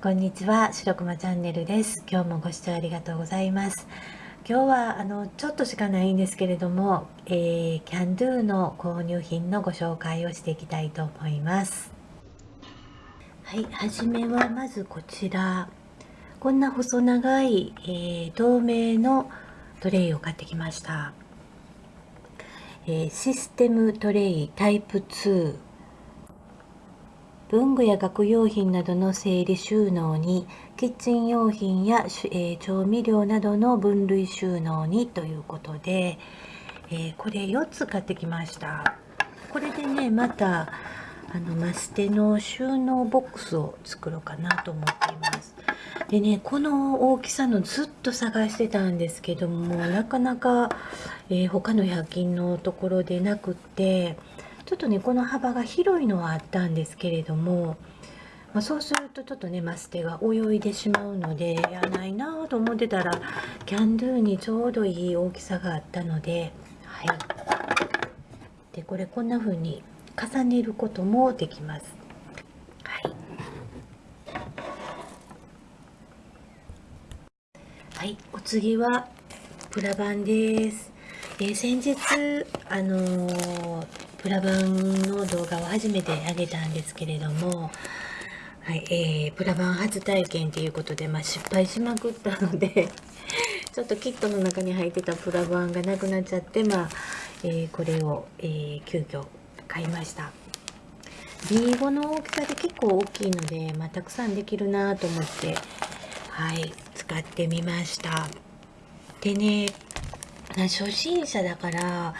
こんにちは、白熊チャンネルです。今日もご視聴ありがとうございます。今日はあのちょっとしかないんですけれども、えー、キャンドゥの購入品のご紹介をしていきたいと思います。はい、はじめはまずこちら。こんな細長い、えー、透明のトレイを買ってきました。えー、システムトレイタイプ2文具や学用品などの整理収納にキッチン用品や、え、調味料などの分類収納にということで、え、これ4つ買ってきました。これでねまたあのマステの収納ボックスを作ろうかなと思っています。でねこの大きさのずっと探してたんですけどもなかなか、えー、他の100均のところでなくってちょっとねこの幅が広いのはあったんですけれども、まあ、そうするとちょっとねマステが泳いでしまうのでやないなと思ってたらキャンドゥにちょうどいい大きさがあったのではい。でこれこんな風に重ねることもできます。はい。はい。お次はプラバンです、えー、先日あのープラバンの動画を初めて上げたんですけれども、はいえー、プラバン初体験ということで、まあ、失敗しまくったので ちょっとキットの中に入ってたプラバンがなくなっちゃって、まあえー、これを、えー、急遽買いました。B5 の大きさで結構大きいので、まあ、たくさんできるなと思ってはい使ってみました。でね初心者だから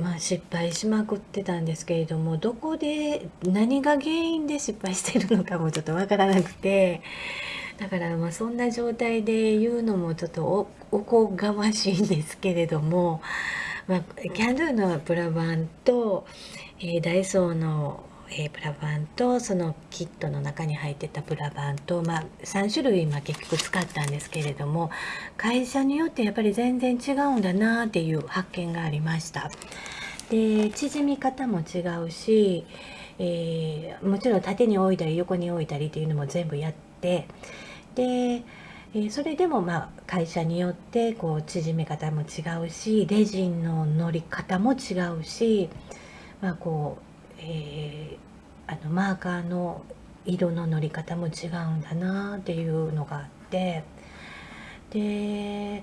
まあ、失敗しまくってたんですけれどもどこで何が原因で失敗してるのかもちょっとわからなくてだからまあそんな状態で言うのもちょっとおこがましいんですけれども、まあ、キャンドゥのプラバンと、えー、ダイソーのえー、プラバンとそのキットの中に入ってたプラバンと、まあ、3種類今結局使ったんですけれども会社によってやっぱり全然違うんだなっていう発見がありました。で縮み方も違うし、えー、もちろん縦に置いたり横に置いたりっていうのも全部やってでえそれでもまあ会社によってこう縮め方も違うしレジンの乗り方も違うし、まあ、こうえー、あのマーカーの色の塗り方も違うんだなっていうのがあってで、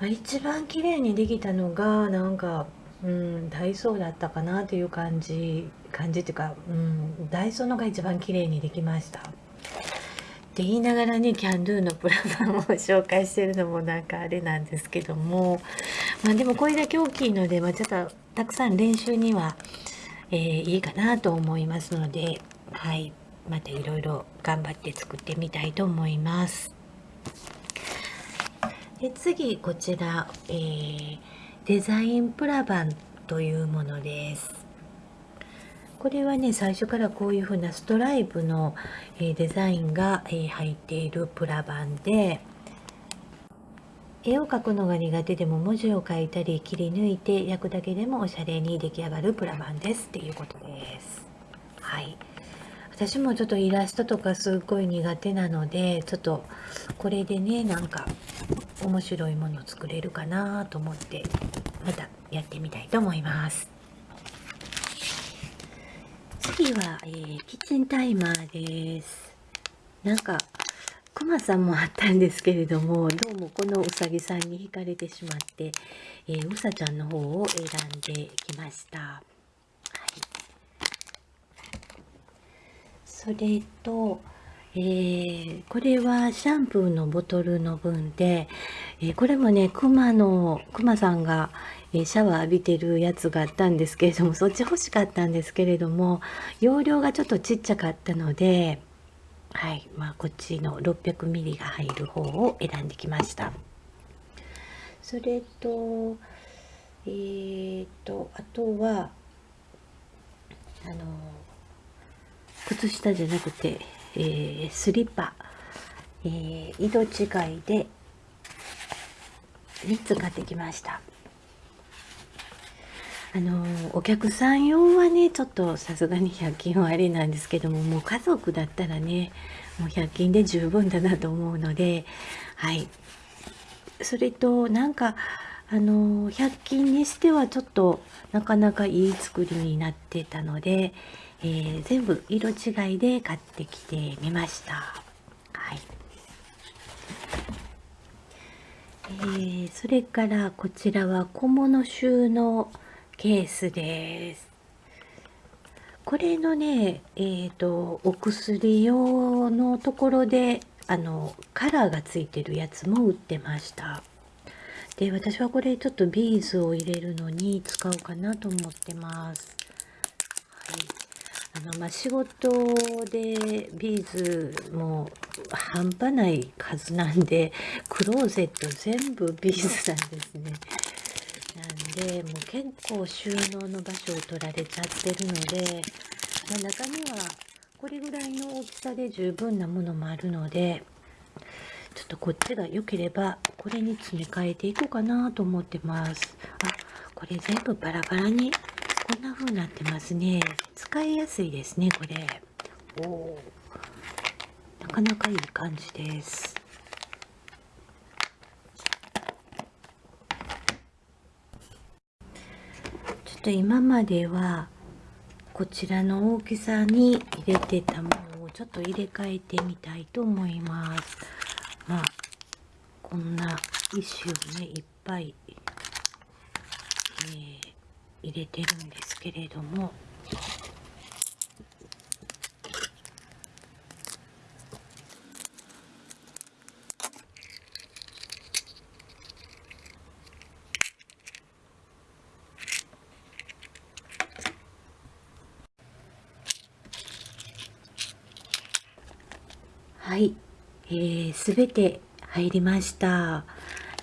まあ、一番綺麗にできたのがなんか、うん、ダイソーだったかなっていう感じ感じっていうか、うん、ダイソーのが一番綺麗にできました。って言いながらねキャンドゥのプラバンを紹介してるのもなんかあれなんですけどもまあでもこれだけ大きいので、まあ、ちょっとたくさん練習にはえー、いいかなと思いますので、はい、またいろいろ頑張って作ってみたいと思います。で次こちら、えー、デザインプラバンというものです。これはね最初からこういう風なストライプの、えー、デザインが、えー、入っているプラバンで絵を描くのが苦手でも文字を書いたり切り抜いて焼くだけでもおしゃれに出来上がるプラバンですっていうことです。はい。私もちょっとイラストとかすっごい苦手なのでちょっとこれでねなんか面白いもの作れるかなと思ってまたやってみたいと思います。次は、えー、キッチンタイマーです。なんかくまさんもあったんですけれどもどうもこのうさぎさんに惹かれてしまって、えー、うさちゃんの方を選んできました、はい、それと、えー、これはシャンプーのボトルの分で、えー、これもねくまのくまさんがシャワー浴びてるやつがあったんですけれどもそっち欲しかったんですけれども容量がちょっとちっちゃかったのではい。まあ、こっちの 600ml が入る方を選んできました。それとえーと、あとはあの靴下じゃなくて、えー、スリッパ、えー、色違いで3つ買ってきました。あのお客さん用はねちょっとさすがに100均はあれなんですけどももう家族だったらねもう100均で十分だなと思うのではいそれとなんかあの100均にしてはちょっとなかなかいい作りになってたので、えー、全部色違いで買ってきてみました。はいえー、それからこちらは小物収納ケースです。これのね、えーと、お薬用のところであのカラーがついてるやつも売ってました。で私はこれちょっとビーズを入れるのに使おうかなと思ってます。はい、あのまあ、仕事でビーズも半端ない数なんでクローゼット全部ビーズなんですね。でもう結構収納の場所を取られちゃってるので、まあ、中にはこれぐらいの大きさで十分なものもあるのでちょっとこっちが良ければこれに詰め替えていこうかなと思ってます。あこれ全部バラバラにこんな風になってますね。使いやすいですねこれ。おなかなかいい感じですちょっと今まではこちらの大きさに入れてたものをちょっと入れ替えてみたいと思います。まあこんな石をねいっぱい、えー、入れてるんですけれども。はい。えー、全て入りました。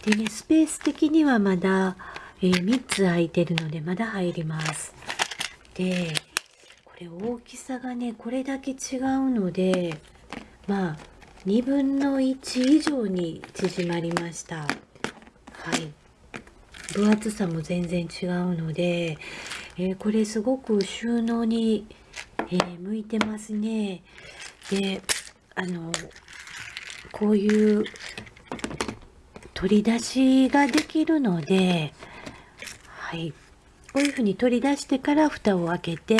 でね、スペース的にはまだ、えー、3つ空いてるのでまだ入ります。で、これ大きさがね、これだけ違うので、まあ、2分の1以上に縮まりました。はい。分厚さも全然違うので、えー、これすごく収納に、えー、向いてますね。で、あの、こういう取り出しができるので、はい。こういうふうに取り出してから蓋を開けて、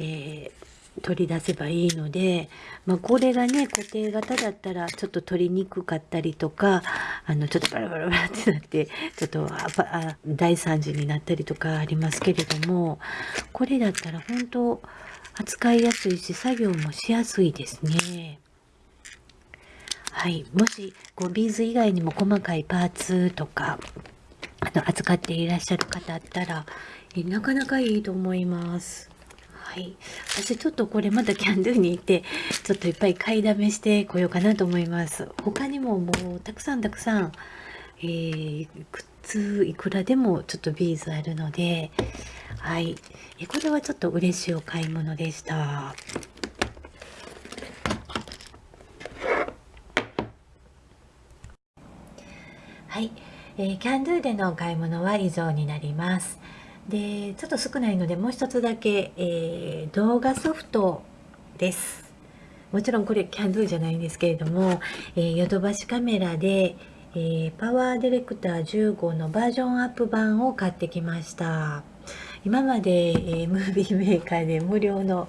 えー、取り出せばいいので、まあ、これがね、固定型だったらちょっと取りにくかったりとか、あの、ちょっとバラバラバラってなって、ちょっとあ大惨事になったりとかありますけれども、これだったら本当扱いやすいし、作業もしやすいですね。はい、もしこうビーズ以外にも細かいパーツとかあの扱っていらっしゃる方だったらえなかなかいいと思います。はい、私ちょっとこれまたキャンドゥに行ってちょっといっぱい買いだめしてこようかなと思います。他にももうたくさんたくさん、えー、靴いくらでもちょっとビーズあるので、はい、えこれはちょっと嬉しいお買い物でした。はい、えー、キャンドゥでのお買い物は以上になります。で、ちょっと少ないのでもう一つだけ、えー、動画ソフトです。もちろんこれキャンドゥじゃないんですけれども、え、ヨドバシカメラで、え、 PowerDirector 15のバージョンアップ版を買ってきました。今まで、えー、 Movie Maker で無料の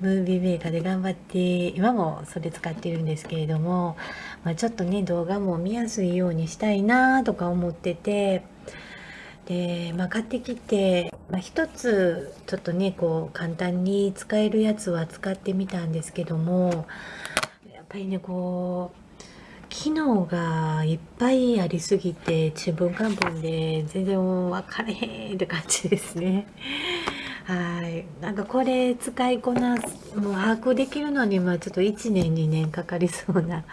Movie Maker で頑張って今もそれ使ってるんですけれども、まあ、ちょっとね動画も見やすいようにしたいなとか思っててで、まあ、買ってきて、まあ、一つちょっとねこう簡単に使えるやつは使ってみたんですけどもやっぱりねこう機能がいっぱいありすぎてちぶんかんぷんで全然分かれへんって感じですね。はいなんかこれ使いこなすもう把握できるのにまあちょっと1年2年かかりそうな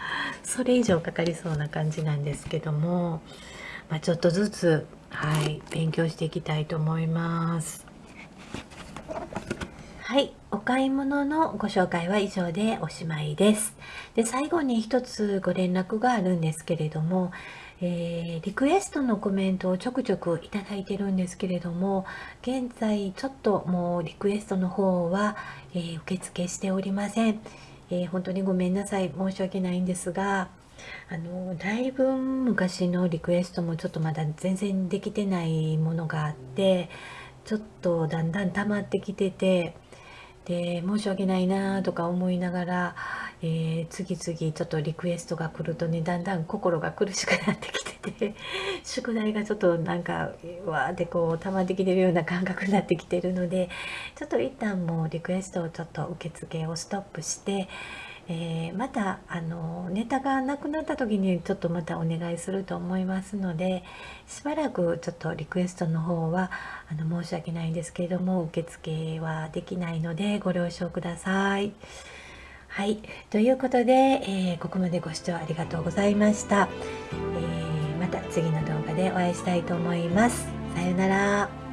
それ以上かかりそうな感じなんですけども、まあ、ちょっとずつはい勉強していきたいと思います。はい、お買い物のご紹介は以上でおしまいです。で最後に一つご連絡があるんですけれども、えー、リクエストのコメントをちょくちょくいただいてるんですけれども現在ちょっともうリクエストの方は、えー、受付しておりません、えー、本当にごめんなさい。申し訳ないんですがあのだいぶ昔のリクエストもちょっとまだ全然できてないものがあってちょっとだんだん溜まってきててで申し訳ないなとか思いながら、えー、次々ちょっとリクエストが来るとねだんだん心が苦しくなってきてて 宿題がちょっとなんかわーってこう溜まってきてるような感覚になってきてるのでちょっと一旦もうリクエストをちょっと受付をストップして、えー、またあのネタがなくなった時にちょっとまたお願いすると思いますのでしばらくちょっとリクエストの方はあの申し訳ないんですけれども受付はできないのでご了承ください。はい、ということで、えー、ここまでご視聴ありがとうございました。えー、また次の動画でお会いしたいと思います。さようなら。